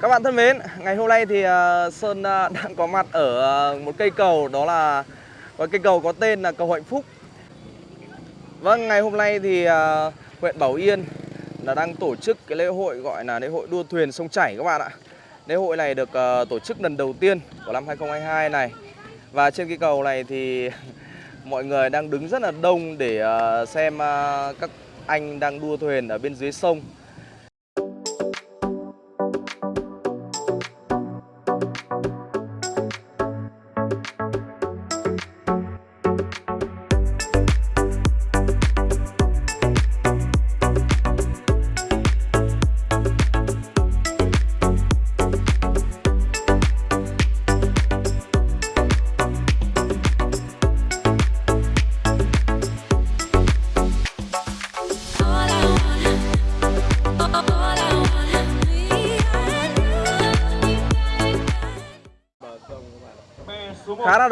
Các bạn thân mến, ngày hôm nay thì ờ, Sơn ờ, đang có mặt ở ờ, một cây cầu đó là một cây cầu có tên là cầu Hạnh Phúc. Vâng, ngày hôm nay thì huyện Bảo Yên là đang tổ chức cái lễ hội gọi là lễ hội đua thuyền sông chảy các bạn ạ. Lễ hội này được tổ chức lần đầu tiên của năm 2022 này. Và trên cây cầu này thì mọi người đang đứng rất là đông để xem các anh đang đua thuyền ở bên dưới sông.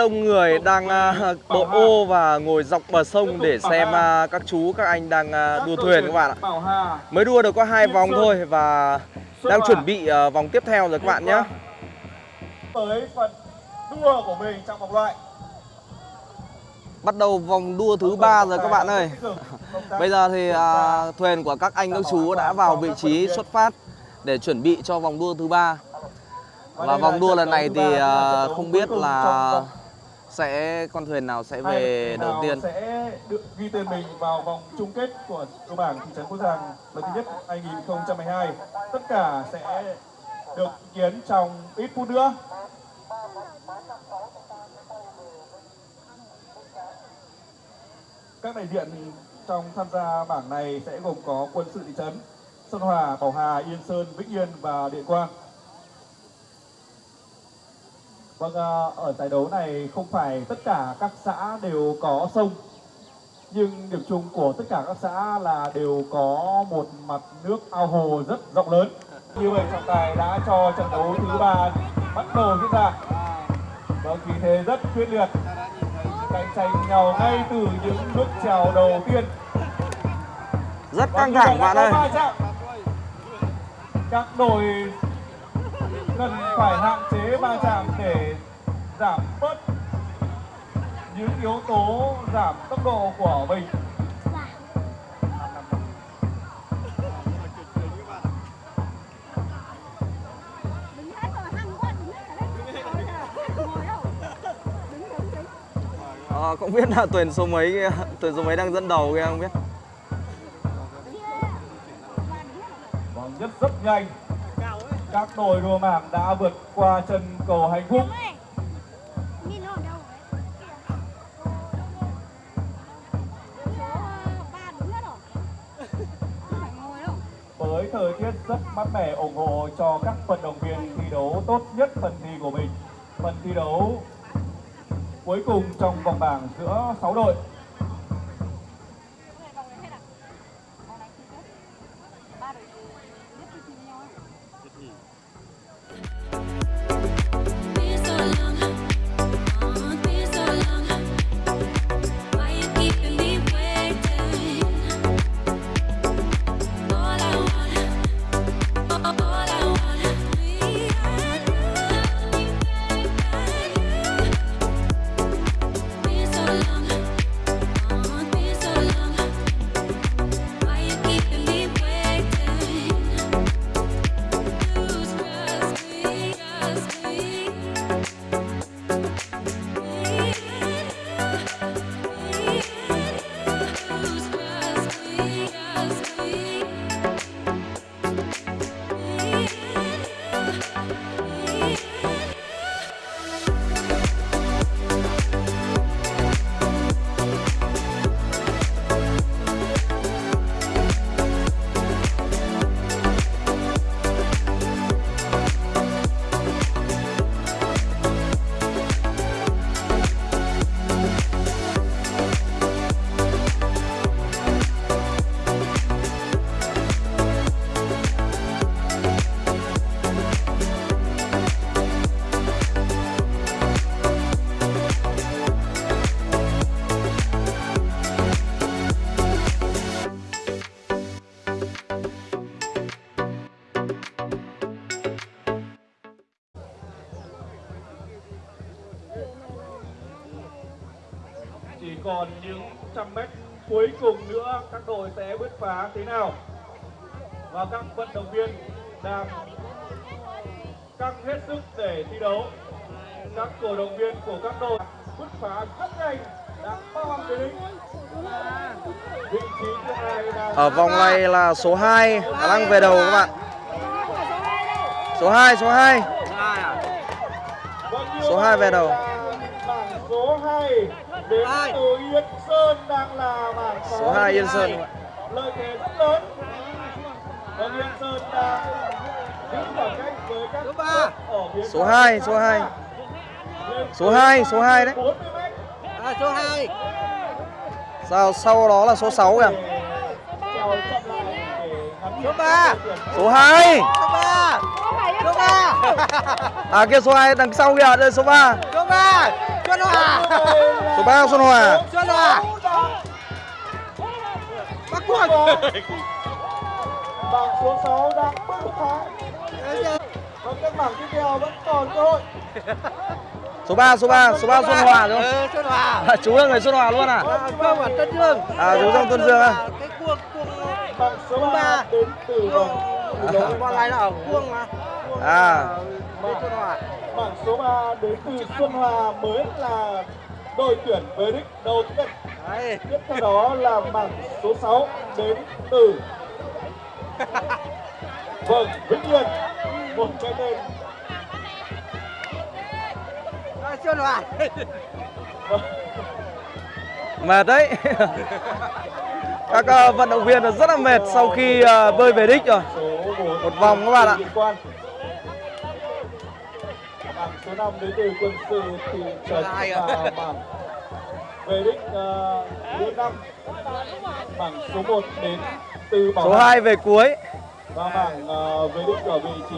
Đông người đang uh, bộ ô và ngồi dọc bờ sông để xem uh, các chú các anh đang uh, đua thuyền các bạn ạ. mới đua được có hai vòng thôi và đang chuẩn bị vòng tiếp theo rồi các bạn nhé. Tới phần đua của mình trong vòng loại. Bắt đầu vòng đua thứ ba rồi các bạn ơi. Bây giờ thì thuyền của các anh các chú đã vào vị trí xuất phát để chuẩn bị cho vòng đua thứ ba. Và vòng đua lần này thì không biết là sẽ con thuyền nào sẽ về đầu tiên. Sẽ được ghi tên mình vào vòng chung kết của đua bảng thị trấn Phú Giang lần thứ nhất 2022. Tất cả sẽ được kiến trong ít phút nữa. Các đại diện trong tham gia bảng này sẽ gồm có quân sự thị trấn Sơn Hòa, Bảo Hà, Yên Sơn, Vĩnh Yên và Điện Quang. Vâng, ở giải đấu này không phải tất cả các xã đều có sông Nhưng điểm chung của tất cả các xã là đều có một mặt nước ao hồ rất rộng lớn. Như vậy trọng tài đã cho trận đấu thứ ba bắt đầu diễn ra. Vâng, khí thế rất quyết liệt. Cạnh tranh nhau ngay từ những bước chào đầu tiên. Rất căng thẳng bạn ơi. Các đội cần phải hạn chế va chạm để giảm bớt những yếu tố giảm tốc độ của mình. À, không biết là tuyển số mấy tuyển số mấy đang dẫn đầu kia không biết. Vâng, nhất rất nhanh các đội đua mảng đã vượt qua chân cầu hạnh phúc. Với thời tiết rất mát mẻ ủng hộ cho các vận động viên thi đấu tốt nhất phần thi của mình. Phần thi đấu cuối cùng trong vòng bảng giữa 6 đội cùng nữa các đội sẽ bứt phá thế nào và các vận động viên đang căng hết sức để thi đấu các cổ động viên của các đội bứt phá rất nhanh đã bao về đích Ở vòng này là số 2 đang về đầu các bạn. Số 2, số 2. Vâng, Số hai về đầu. Số 2 đến từ Yên Sơn đang là bảng Số 2 Yên hai. Sơn. Lợi thế rất lớn. Vâng, Yên Sơn đang giữ khoảng cách với các Số ba. đội ở phía Số sau. 2, số 2. Lên Số 2, số 2 đấy. 40 mét À, số 2 Sau sau đó là số 6 kìa. Số ba. đội tuyển. Số 2. Số 3 Số 3 À kia số 2 đằng sau kìa, đây số 3. Số 3 Xuân Hòa Số 3 Xuân Hòa. Xuân Hòa Bắc Quang Bảng số 6 đang bứt phá và các bảng tiếp theo vẫn còn cơ hội Số 3, số 3, số 3 Xuân Hòa đúng không? Ừ, Xuân Hòa À, chú là người Xuân Hòa luôn à? À, Không ở Tân Dương À, chú trong Tân Dương à? Cái cuồng cuồng bảng số Số 3 ba. đến từ vòng cuồng Còn lại là ở cuồng mà Cuồng À. Xuân Hòa bảng số 3 đến từ Xuân Hòa mới là đội tuyển về đích đầu tiên Đấy tiếp theo đó là bảng số 6 đến từ vâng Vĩnh Yên một cái tên À, Xuân Hòa vâng, Mệt đấy. Các ờ, vận động viên rất là mệt sau khi ờ, bơi về đích rồi. số 1 Một vòng các bạn ạ. Số 5 đến từ quân sự thị trấn và bảng về đích uh, thứ năm bảng số 1 đến từ bảo Số Hàm. 2 về cuối. và bảng ờ, về đích ở vị trí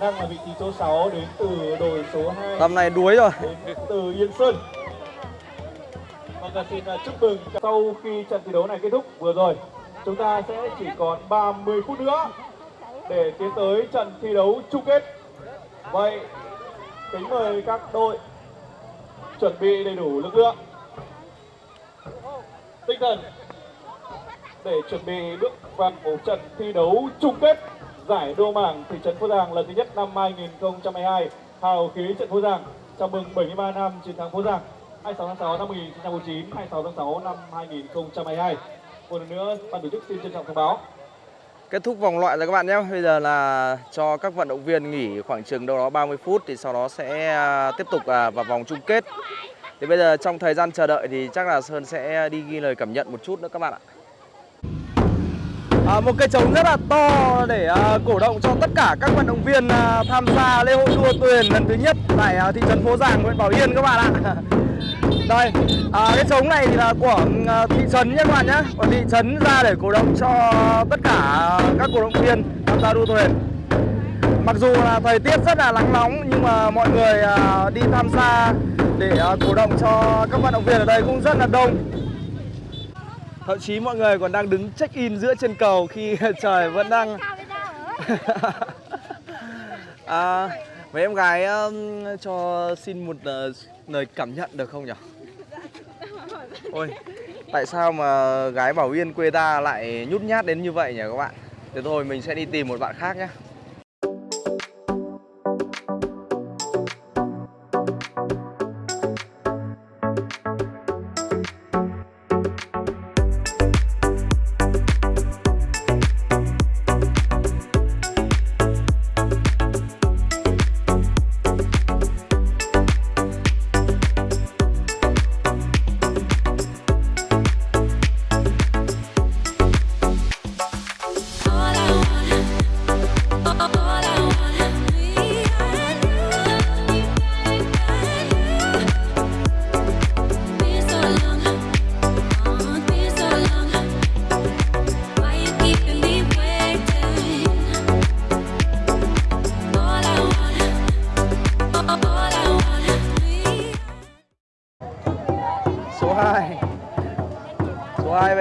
đang là vị trí số 6 đến từ đội số 2 Tầm này đuối rồi. đến từ Yên Sơn. Vâng, xin ờ, chúc mừng sau khi trận thi đấu này kết thúc vừa rồi, chúng ta sẽ chỉ còn 30 phút nữa để tiến tới trận thi đấu chung kết. Vậy, kính mời các đội chuẩn bị đầy đủ lực lượng, tinh thần để chuẩn bị bước vào một trận thi đấu chung kết giải đua mảng thị trấn Phú Giang lần thứ nhất năm 2022 hào khí trận Phú Giang chào mừng 73 năm chiến thắng Phú Giang 26 tháng 6 năm 1949 26 tháng 6 năm 2022 một lần nữa ban tổ chức xin trân trọng thông báo. Kết thúc vòng loại rồi các bạn nhé. Bây giờ là cho các vận động viên nghỉ khoảng chừng đâu đó 30 phút thì sau đó sẽ à, tiếp tục à, vào vòng chung kết. Thì bây giờ trong thời gian chờ đợi thì chắc là Sơn sẽ đi ghi lời cảm nhận một chút nữa các bạn ạ. À, một cây trống rất là to để à, cổ động cho tất cả các vận động viên à, tham gia lễ hội đua thuyền lần thứ nhất tại à, thị trấn Phố Giàng, huyện Bảo Yên các bạn ạ. Đây, à, cái trống này thì là của à, thị trấn nhé các bạn nhé. Còn thị trấn ra để cổ động cho tất cả các cổ động viên tham gia đua thuyền. Mặc dù là thời tiết rất là nắng nóng nhưng mà mọi người à, đi tham gia để à, cổ động cho các vận động viên ở đây cũng rất là đông. Thậm chí mọi người còn đang đứng check in giữa trên cầu khi trời vẫn đang à, mấy em gái um, cho xin một uh, lời cảm nhận được không nhỉ? Ôi, tại sao mà gái Bảo Yên quê ta lại nhút nhát đến như vậy nhỉ các bạn? Thế thôi mình sẽ đi tìm một bạn khác nhé.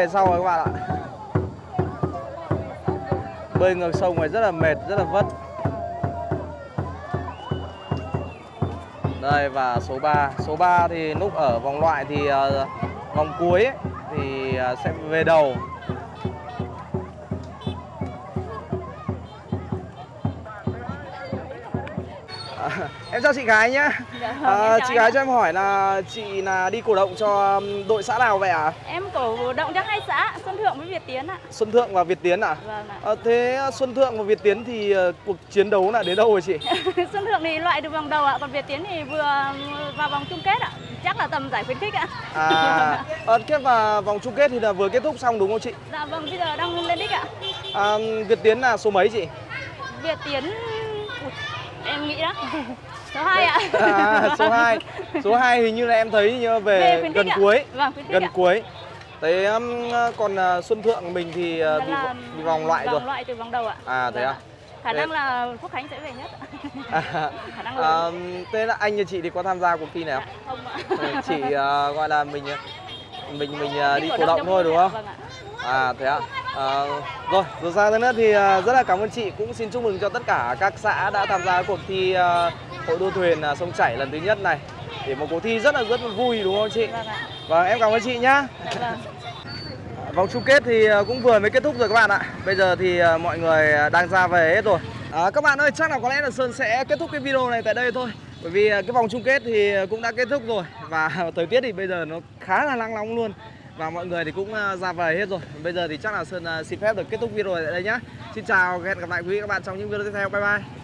Về sau rồi các bạn ạ. Bơi ngược sông này rất là mệt, rất là vất. Đây và số 3 Số 3 thì lúc ở vòng loại thì uh, vòng cuối ấy, thì uh, sẽ về đầu. Em chào chị gái nhá Dạ, à, chị gái ạ. cho em hỏi là chị là đi cổ động cho đội xã nào vậy ạ Em cổ động cho hai xã Xuân Thượng với Việt Tiến ạ. Xuân Thượng và Việt Tiến à, Vâng ạ. à thế Xuân Thượng và Việt Tiến thì ờ, cuộc chiến đấu là đến đâu rồi chị Xuân Thượng thì loại được vòng đầu ạ, còn Việt Tiến thì vừa vào vòng chung kết ạ. Chắc là tầm giải khuyến khích ạ. à ờ, kết và vòng chung kết thì là vừa kết thúc xong đúng không chị Dạ vâng, bây giờ đang lên đích ạ. à, Việt Tiến là số mấy chị Việt Tiến Ui, em nghĩ đó. Số 2 ạ. à, số 2 số 2 hình như là em thấy như về, gần ạ. cuối Vâng, gần ạ. cuối thế um, còn à, Xuân Thượng mình thì à, Là- bị, là bị vòng loại rồi Vòng loại từ vòng đầu ạ. À, thế Vâng à? Khả Thế- năng là Phúc Khánh sẽ về nhất ạ. à, Khả năng à, lớn. thế là anh như chị thì có tham gia cuộc thi này Dạ, không không ạ. Chỉ à, gọi là mình mình mình à, đi cổ động thôi đúng không Vâng ạ. À thế ạ. À, rồi, dù sao thế nữa thì à, rất là cảm ơn chị cũng xin chúc mừng cho tất cả các xã đã tham gia cuộc thi à, hội đua thuyền à, sông chảy lần thứ nhất này. Để một cuộc thi rất là rất là vui đúng không chị? Vâng ạ. Vâng, em cảm ơn chị nhá. Vâng. Vòng chung kết thì à, cũng vừa mới kết thúc rồi các bạn ạ. Bây giờ thì à, mọi người đang ra về hết rồi. À, các bạn ơi, chắc là có lẽ là Sơn sẽ kết thúc cái video này tại đây thôi. Bởi vì cái vòng chung kết thì cũng đã kết thúc rồi và thời tiết thì bây giờ nó khá là nắng nóng luôn. Và mọi người thì cũng ra về hết rồi. Bây giờ thì chắc là Sơn xin phép được kết thúc video này tại đây nhá. Xin chào, hẹn gặp lại quý vị các bạn trong những video tiếp theo. Bye bye.